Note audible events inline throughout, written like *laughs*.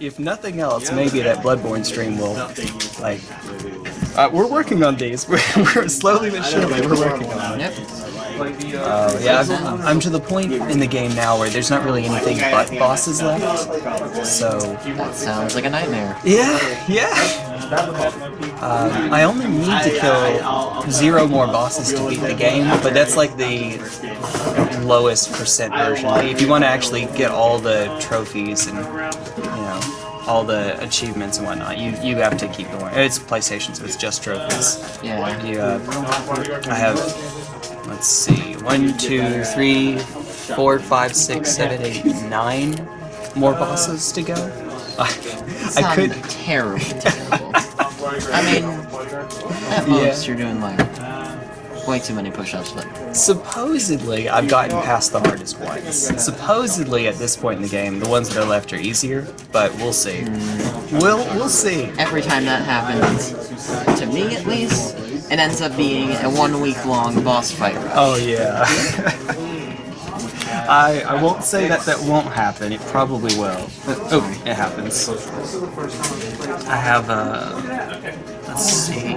if nothing else, maybe that Bloodborne stream will, like, uh, we're working on these. *laughs* We're, we're slowly but surely we're working on it. Yep. Uh, yeah, I'm, I'm to the point in the game now where there's not really anything but bosses left. So That sounds like a nightmare. yeah, yeah. Um, I only need to kill zero more bosses to beat the game, but that's like the lowest percent version. If you want to actually get all the trophies and you know all the achievements and whatnot, you you have to keep going. It's PlayStation, so it's just trophies. Yeah. You, uh, I have, let's see, one, two, three, four, five, six, seven, eight, nine more bosses to go. *laughs* I, I could. terribly terrible. I mean, at *laughs* most you're doing like way too many push-ups, but Supposedly, I've gotten past the hardest ones. Supposedly, at this point in the game, the ones that are left are easier, but we'll see. We'll we'll see. every time that happens, to me at least, it ends up being a one-week-long boss fight. route. Oh yeah. *laughs* I I won't say that that won't happen. It probably will. Oh, it happens. I have uh, let's see,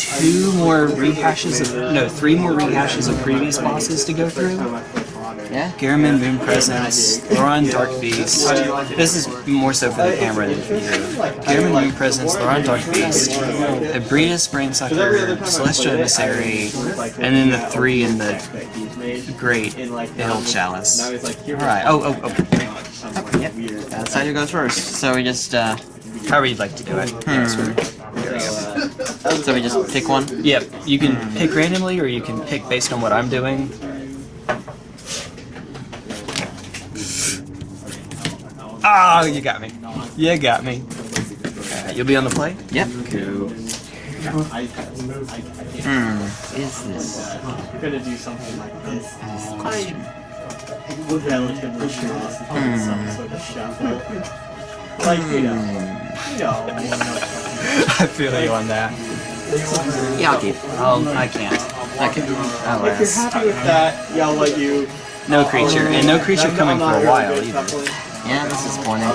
two more rehashes of no, three more rehashes of previous bosses to go through. Yeah? Gehrman Moon Presence, Thoron Dark Beast. This is more so for the camera than for you. Gehrman Moon Presence, Thoron Dark Beast, Abrita Sprainsucker, Celestial Emissary, and then the three in the Great Hill Chalice. Alright, oh, oh, oh. Yep. That's how it goes first. So we just, uh, However you'd like to do it. So we just pick one. Yep, you can pick randomly or you can pick based on what I'm doing. Oh, you got me. You got me. Alright, you'll be on the play? Yep. Cool. Hmm. Is this? gonna do something like this. Question. I'm hmm. relatively sure this is gonna be some sort of shuffle. Like, you know, you know, you know. I feel you on that. Yeah, I'll keep. Oh, I can't. Okay. If you're Alas. happy with that, yeah, I'll let you. No creature, and no creature coming for a while either. Yeah, that's disappointing.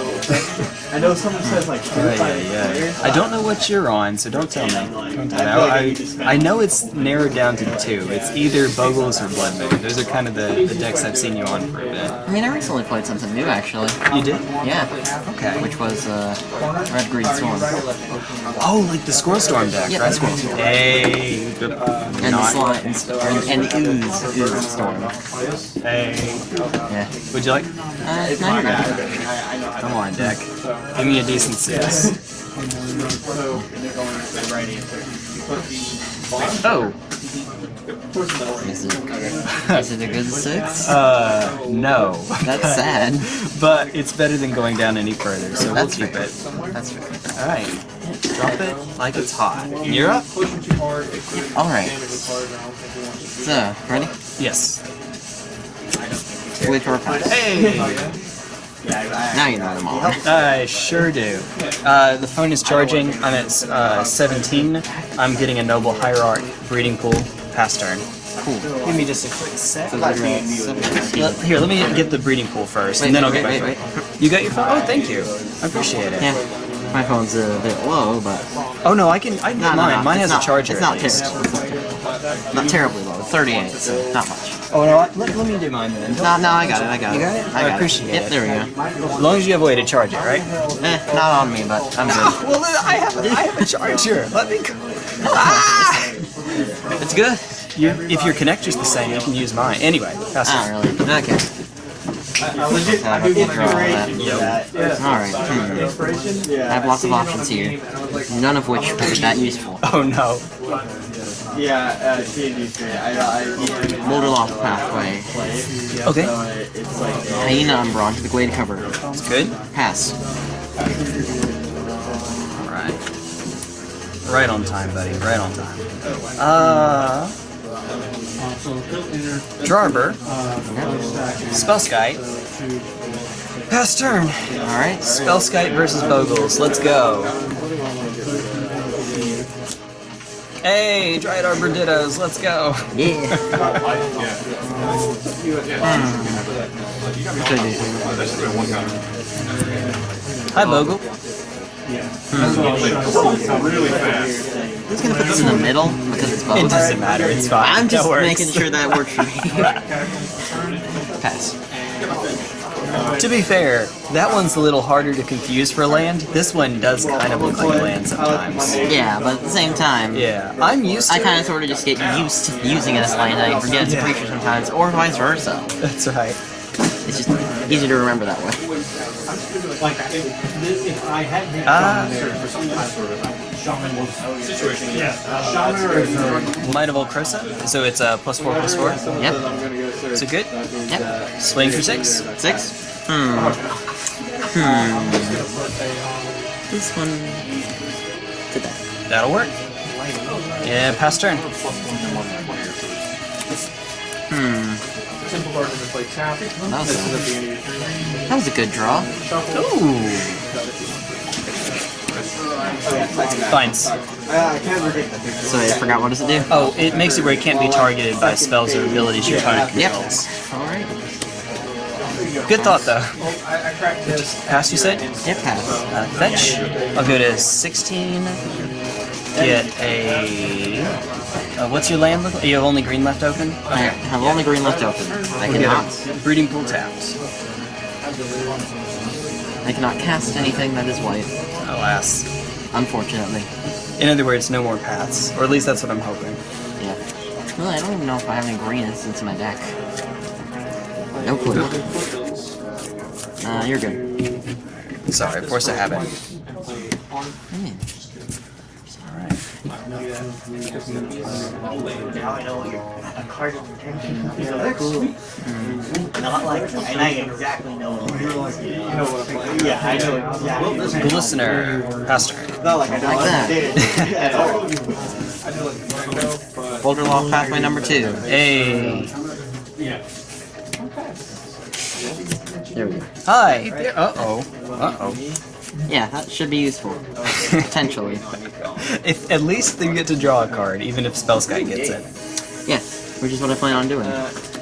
I know someone says like Yeah, yeah, yeah. I don't know what you're on, so don't tell me. Don't tell me. I, I know it's narrowed down to two. It's either Bogles or Blood Moon. Those are kind of the, the decks I've seen you on for a bit. I mean, I recently played something new, actually. You did? Yeah. Okay. Which was, uh, Red Green Storm. Oh, like the Squirrel Storm deck, Yeah, right? the Squirrel Storm. Hey. And the Not- slime, and, and the ooze, ooze storm. Hey. Yeah. Would you like? Uh, no, you're good. Come on, deck. Give me a decent six. So, they're going with the right answer. You put the Oh. Is it, is it a good six? *laughs* Uh, no. That's sad. *laughs* But it's better than going down any further, so we'll keep fair. it. That's fair. Alright. Drop it like it's hot. You're up? Alright. So, ready? Yes. Wait for a pass. Hey! Now you know what I'm on. I sure do. Uh, the phone is charging. I'm at uh, 17. I'm getting a Noble Hierarch breeding pool. Pass turn. Cool. Give me just a quick sec. So you're at 17. Let- here, let me get the breeding pool first, and then I'll get wait, my wait, phone. You got your phone? Oh, thank you. I appreciate it. Yeah. My phone's a bit low, but Oh no, I can. I can no, get no, mine. no, Mine it's has not, a charger. It's not at terrible. It's. Not terribly low. 38, so not much. Oh no, I- let, let me do mine then. No, no, I got it. I got it. You got it? I, I got appreciate Yep, it. there we go. As long as you have a way to charge it, right? Eh, not on me, but I'm good. *laughs* well, I have. A, I have a charger. Let me. Go. Ah! It's good. You, if your connector's the same, you can use mine. Anyway, that's Not really. Okay. I legit Have I a would draw that. that. Yeah. Alright. Hmm. I have lots of options here, none of which will be that useful. Oh no. Yeah, uh, D&D 3. I, I, Boulder Loft Pathway. Okay. So it's like, Hyena Umbra to the Glade cover. It's good. Pass. Alright. Right on time, buddy. Right on time. Uh. Jarber. Spellskite. Pass turn. Alright. Spellskite versus Bogles. Let's go. Hey, Dryad Arbor Dittos. Let's go. Yeah. Hi, Bogle. Who's gonna put this in the middle? Because it's both. It doesn't matter. It's fine. I'm just making sure that works for me. *laughs* Pass. To be fair, that one's a little harder to confuse for land. This one does kind of look like land sometimes. Yeah, but at the same time, Yeah, I'm used to I kind of sort of just get used to using it as land I forget it's a creature sometimes, or vice versa. That's right. It's just easy to remember that way. Like, if, I had been ah. There for some time sort of shaman situation, yeah. Shaman or is there? Might of Old So it's a plus four plus four. Yep. Is it good? Yep. Swing for six. Six? Hmm. Hmm. This one. Did that. That'll work. Yeah, pass turn. Hmm. Simple card to play tap. That that was a good draw. Ooh. Fines. So I forgot what does it do? Oh, it makes it where it can't be targeted by spells or abilities your opponent Yep. controls. Alright. Good thought, though. Pass, you said? Yep, pass. Uh, fetch. I'll go to 16. Get a. Uh, what's your land look like? You have only green left open? I have only green left open. I cannot. breeding pool tapped. I cannot cast anything that is white. Alas. Unfortunately. In other words, no more paths. Or at least that's what I'm hoping. Yeah. Really, I don't even know if I have any green instants in my deck. No clue. Uh, you're good. Sorry, force a habit. Hmm. Alright. Not like, and I exactly know. Yeah, I know exactly. Glistener. Pass turn. Not like I know Like what that. I did at all. Boulder Loft Pathway number two. Hey. There we go. Hi. Uh oh. Uh oh. Yeah, that should be useful. Potentially. *laughs* If at least they get to draw a card, even if Spellskite gets it. Yeah, which is what I plan on doing.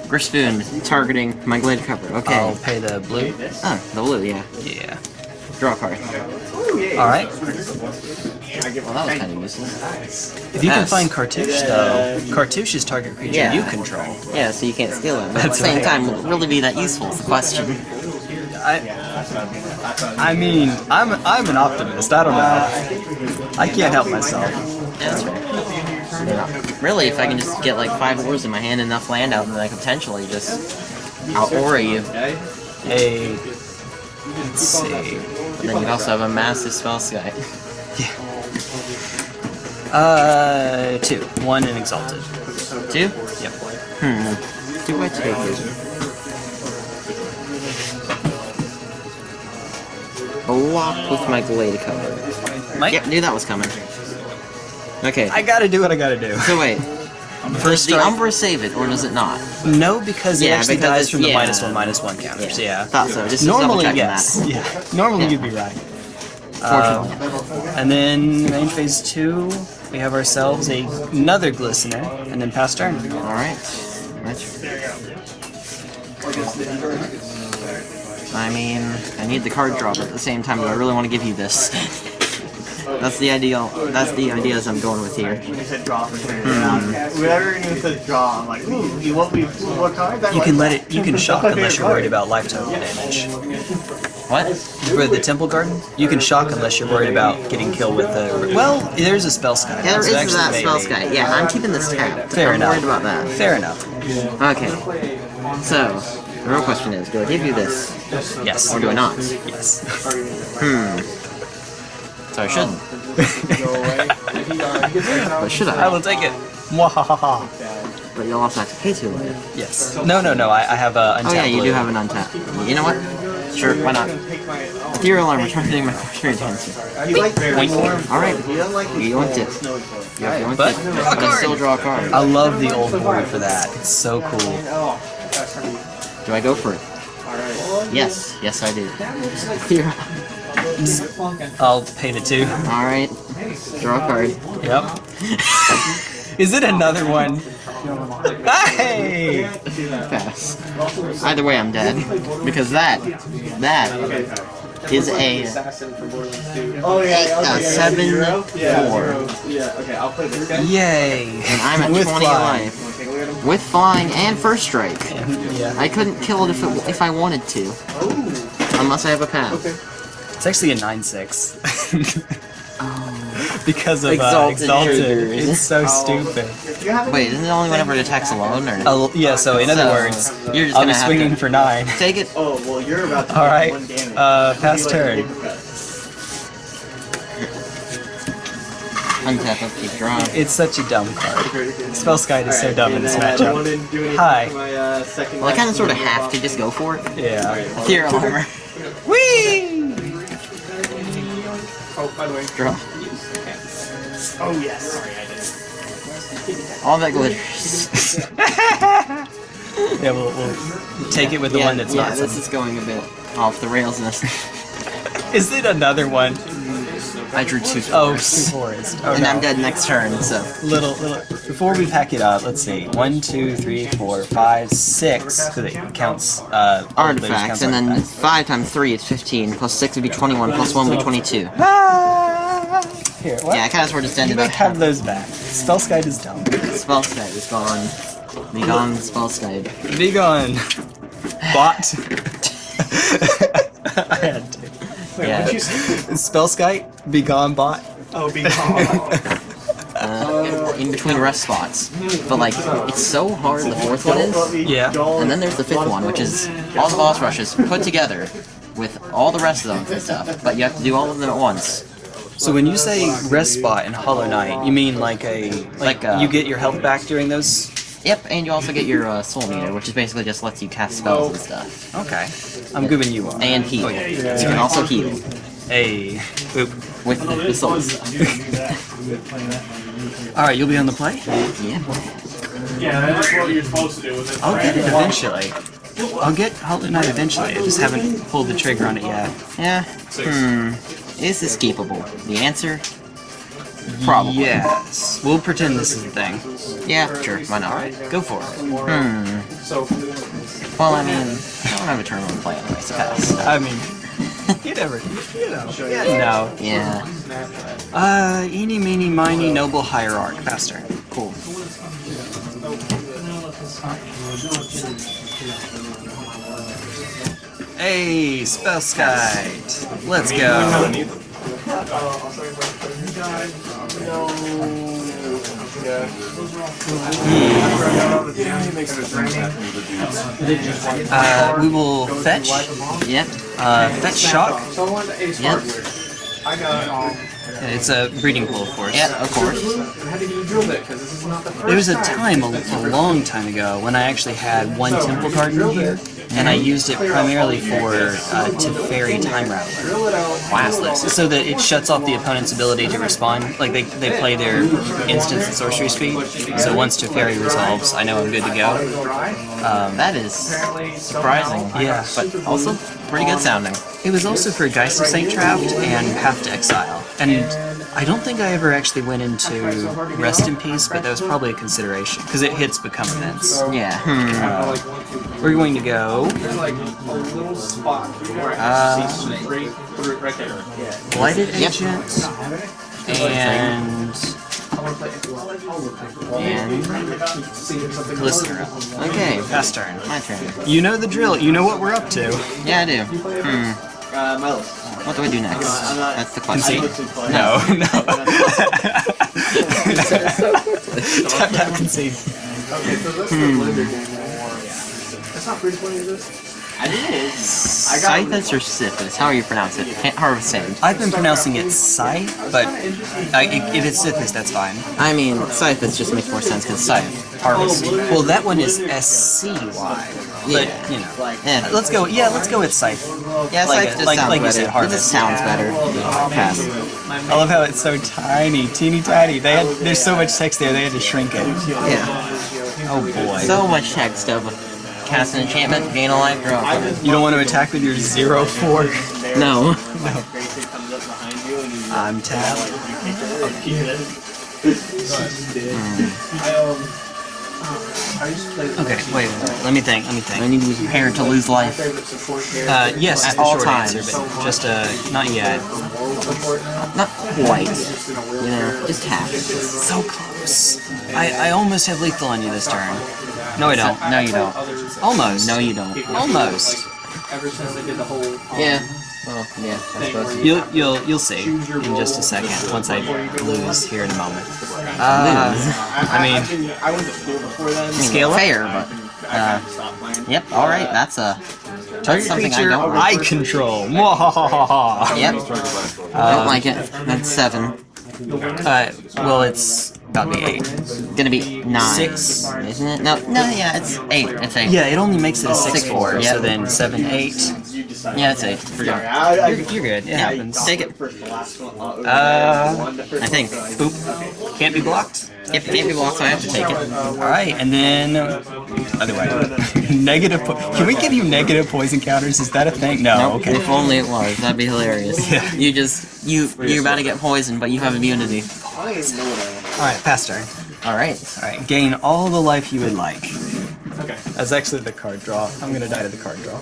Gryff's Boon, targeting my Glade Cover. Okay. I'll pay the blue. Ah, the blue, yeah. Yeah. Draw a card. Alright. Well, that was kind of useless. If you can find Cartouche, though, Cartouche is target creature Yeah. you control. Yeah, so you can't steal it. But at the same right. time, will it really be that useful is the question. I, I mean, I'm I'm an optimist. I don't know. I can't help myself. That's right. Really, if I can just get like five ores in my hand and enough land out, then I could potentially just out aura you. Hey, let's see. But then you'd also have a massive Spellskite. Yeah. Uh, two. One and exalted. Two? Yep. Hmm. Do I take it? Block with my glade cover. Mike, Yep, knew that was coming. Okay. I gotta do what I gotta do. So wait, *laughs* does First the strike. Umbra save it or does it not? No, because it Yeah, actually because dies from the yeah. minus one, minus one counters. Yeah. Thought so. Just Normally, yes. that. Yeah. Normally, Yeah. you'd be right. Uh, and then main phase two, we have ourselves a, another glistener, and then pass turn. All right. That's I mean, I need the card draw, but at the same time, do I really want to give you this? *laughs* that's the ideal. That's the ideas I'm going with here. You said draw for turn. Whenever you said draw, I'm like, ooh, you want me what card? You can let it. You can shock unless you're worried about lifetime damage. What? For the Temple Garden, you can shock unless you're worried about getting killed with the. Well, there's a Spellskite. Yeah, there so is actually that maybe. Spellskite. Yeah, I'm keeping this tapped. Fair I'm enough. worried about that. Fair enough. Okay. So, the real question is, do I give you this, Yes. or do I not? Yes. Hmm. So I shouldn't. *laughs* But should I I? will take it. Mwahaha. But you'll also have to pay two life. Yes. No, no, no. I, I have a untapped Oh yeah, you blue. do have an untap. You know what? Sure, why not? Ethereal armor, targeting my *laughs* quarter dancer. You like Wink. Alright, You don't like you want it. You have to want But it. draw But I still draw a card. I love the old board for that. It's so cool. Do I go for it? Yes, yes I do. Here. *laughs* I'll pay the two. Alright. Draw a card. Yep. *laughs* Is it another one? Hey! Pass. Either way, I'm dead. Because that, that is a assassin from Borderlands 2. Oh yeah, Eight, okay, seven, zero? Yeah, four. Yeah, okay, I'll play this guy. Yay! and I'm at 20 life. Wanna take a look at him? With flying and first strike. Yeah. I couldn't kill it if, it, if I wanted to. Unless I have a path. Okay. It's actually a 9-6. *laughs* because of Exalted uh, Exalted. triggers. It's so stupid. If you haven't Wait, isn't it only whenever it attacks alone? Or Oh, yeah, so in other So, words, you're just I'll gonna be swinging to for 9. take it. Oh, well, you're about to All take right, one damage. uh, It'll pass like turn. Untap up, keep drawing. It's such a dumb card. Spellskite is so dumb in this I matchup. want to do anything Hi. my uh, Well, I kind of sort of have to just go for it. Yeah. Ethereal armor. *laughs* Whee! Oh, by the way, Draw. Oh, yes. Sorry, I did. All that glitters. *laughs* Yeah, we'll, we'll take it with the yeah, one that's yeah, not. this is going a bit off the rails in this. *laughs* Is it another one? I drew two Oh, fours. forest. Oh, and no. I'm dead next turn, so. Little, little. Before we pack it up, let's see. One, two, three, four, five, six. Because it counts uh, Artifacts, counts and then artifacts. 5 times 3 is 15, plus 6 would be 21, plus 1 would be 22. Ah! Here, what? Yeah, I kind of sort of ended up. have those back. Spellskite is dumb. Spellskite is gone. Be gone, Spellskite. Be gone. Bot. *laughs* *laughs* I had. Wait, Yeah. what'd you say? Spellskite, be gone, bot. Oh, be gone. Uh, in between rest spots. But, like, it's so hard, the fourth one is. Yeah. And then there's the fifth one, which is all the boss rushes put together with all the rest of them and stuff. But you have to do all of them at once. So when you say rest spot in Hollow Knight, you mean like a like, Like a- you get your health back during those? Yep, and you also get your uh, soul meter, which is basically just lets you cast spells and stuff. Okay, I'm giving you one. And heal. Oh, yeah. You can also heal Hey, boop. with the, the soul stuff. All right, you'll be on the play. yeah. Yeah, that's what you're supposed to do with it. I'll get it eventually. I'll get Hollow Knight eventually. I just haven't pulled the trigger on it yet. Yeah. Hmm. Is this capable? The answer? Probably. Yes. We'll pretend this is a thing. Yeah, sure. Why not? Go for it. Hmm. Well, I mean, I don't have a turn on play anyway, so pass. I mean, you never, you know, yeah, no. Yeah. Uh, eeny, meeny, miny, noble hierarch. Faster. Cool. Hey, Spellskite. Let's go. Uh, we will fetch. Yep. Uh, fetch shock. Yep. Hardware. I got um, It's a breeding pool, of course. Yeah, of course. how did you drill it? Because this is not the first There was a time. time, a, a long time ago, when I actually had one temple card in here, and I used it primarily for uh, Teferi Time Raveler. Drill it. Classless, so that it shuts off the opponent's ability to respond. Like they, they play their instance and sorcery speed. So once Teferi resolves, I know I'm good to go. Um, That is surprising. Yeah. But also pretty good sounding. it was also for Geist of Saint Traft and Path to Exile. And I don't think I ever actually went into Rest in Peace, but that was probably a consideration because it hits become events. Yeah. Hmm. We're going to go There's like a little spot where I Uh, see straight through it right there. Blighted Agent and And Listener. okay, Fast turn. my turn. You know the drill. You know what we're up to. Yeah, I do. Hmm. Uh, Miles. What do I do next? I'm not- That's the question. looked. No, *laughs* no. tap tap concede. Okay, so this is the blender game. That's not free to play, is this? I think it is. I Scythus or Sithis? How do you pronounce it? Can't hard say. I've been pronouncing it Scythe, but I, if it's Sithis, that's fine. I mean, Scythus just makes more sense because Scythe. Harvest. Well, that one is S C Y. But Yeah. you know, Yeah. let's go. Yeah, let's go with Scythe. Yeah, Like Scythe it- just like- sounds like you better. said, it just sounds better. Pass. I love how it's so tiny, teeny tiny. They had there's so much text there. They had to shrink it. Yeah. Oh boy. So much text of cast an enchantment, gain a life, draw. you don't want to attack with your zero four. No. Grayson comes up behind you and you I'm tapped. I, Okay, wait, let me think, let me think. I need to be prepared to lose life. Uh, yes, At all times. answer, but just, uh, not yet. Not quite. You know, just half. So close. I, I almost have lethal on you this turn. No, I don't. No, you don't. Almost. No, you don't. Almost. Ever since they did the whole. Yeah. Well, yeah, I suppose. You'll you'll you'll see in just a second once I lose here in a moment. Uh, I mean, I went to school before then. Mean, Scale fair, but uh, yep. All right, that's a target something I don't eye like. control. Mwahahaha. yep. don't like it. That's seven. Uh, well, it's about to be eight. Gonna be nine. Six. isn't it? No, no, yeah, it's eight. It's eight. Yeah, it only makes it a six Six, four. yeah. So then seven eight. Yeah, it's eight. Forget. I, I, You're, you're good. It Yeah, happens. take it. first to last one. Uh, uh I think. Boop. Can't be blocked. If it can't be blocked, so I have to take it. Uh, all right, and then other way. *laughs* negative. Po- Can we give you negative poison counters? Is that a thing? No. Nope. Okay. If only it was. That'd be hilarious. *laughs* Yeah. You just you you're about to get poisoned, but you have immunity. All right, pass turn. All right. All right, gain all the life you would like. Okay. That's actually the card draw. I'm gonna die to the card draw.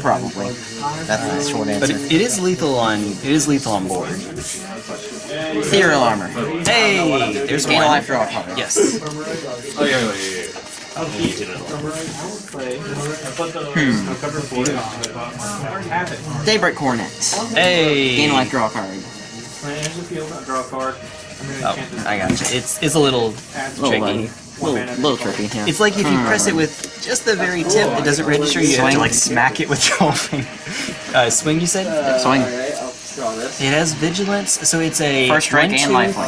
Probably. That's the short But answer. it, it is lethal on. It is lethal on board. Serial armor. Hey, there's Gain a one. life draw card. Yes. Oh yeah, yeah, yeah. Daybreak Coronet. Hey. Gain life draw card. Draw card. Oh, I got you. It's it's a little Little, tricky. uh, little, little tricky. Yeah. It's like if you press it with just the very tip, it doesn't register. You have to like smack it with your whole finger. *laughs* Uh, swing, you said? swing. Alright, I'll draw this. It has vigilance, so it's a First strike one, and two, lifelink.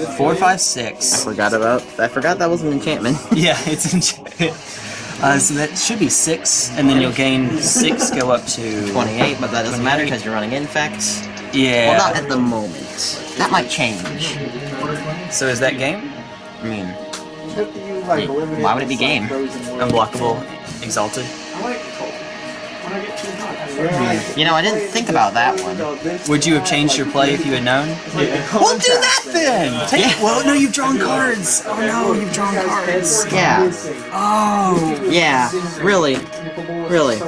three, four, five, six. Forgot about. I forgot that was an enchantment. *laughs* Yeah, it's in. Uh, so that should be six, and then you'll gain six, go up to 28, but that doesn't matter because you're running infect. Yeah. Well, not at the moment. That might change. so is that game? I mean, Have to use, like, Yeah, why would it be the game? Unblockable, exalted. I like it cold. When I get too hot. you know, I didn't think about that one. Would you have changed your play if you had known? We'll do that then. Take. Yeah. Well, no, you've drawn cards. Oh no, you've drawn cards. Yeah. Oh. Yeah. Really. Really.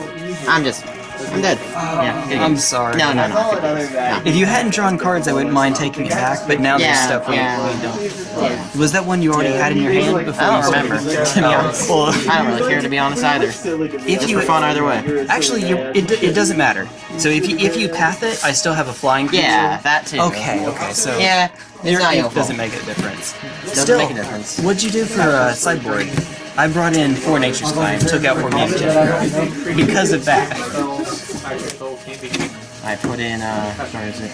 I'm just. I'm dead. Yeah. good I'm game. sorry. No, no, no. Other than that, If you hadn't drawn cards, I wouldn't mind taking it back. But now there's Yeah, stuff we, yeah. we don't. Yeah. Was that one you already had in your hand before? I don't started? remember, *laughs* to be honest. well, I don't really care to be honest either. if Just you for fun either way. actually, you it, d- it doesn't matter. So if you if you path it, I still have a flying creature. Yeah, that too. Okay. Okay. So Yeah. It's your not your fault. doesn't make a difference. Doesn't Still, make a difference. What'd you do for uh, sideboard? I brought in four Nature's Claim, took out four mutagen. Because of that. I put in, uh, where is it?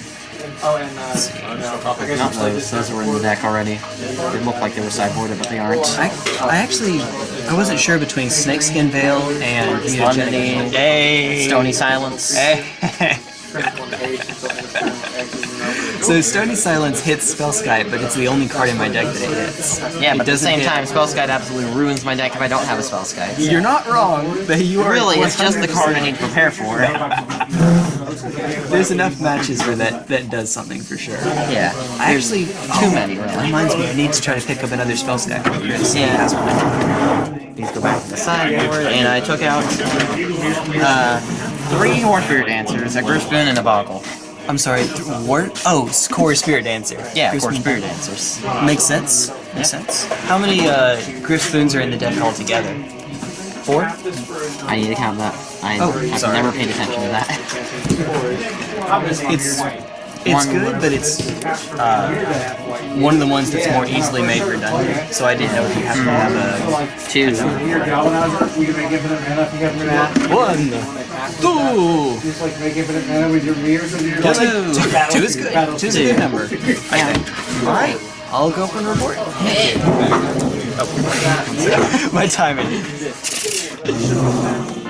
Oh, and uh, Not those, those were in the deck already. They look like they were sideboarded, but they aren't. I, I actually I wasn't sure between Snakeskin Veil and! Stony Silence. *laughs* So Stony Silence hits Spellskite, but it's the only card in my deck that it hits. Yeah, It but at the same hit- time, Spellskite absolutely ruins my deck if I don't have a Spellskite. You're not wrong, but you are Really, it's just the 100% card I need to prepare for. *laughs* There's enough matches where that that does something for sure. Yeah. I actually too many, really. Reminds me, I need to try to pick up another spell stack. Yeah. Please go back to the sideboard, and I took out uh, three Spirit Dancers, a Griffin, and a Bogle. I'm sorry, th- war? Oh, s- Kor Spirit Dancer. Yeah, Griff of Spirit Dancers. Makes sense. Makes sense. How many uh, Gryff's Boons are in the deck altogether? Four? I need to count that. I, Oh, I've sorry. never paid attention to that. It's it's One- good, but it's uh, one of the ones that's more easily made redundant. So I didn't know if you have to have a Two. Your galvanizer, you can make infinite mana if you have mana. one, two. Just like make infinite mana with your mirrors and your Two. Two is good. Two is a good number. *laughs* I think. All right. I'll go for the report. Oh. *laughs* My timing. *laughs*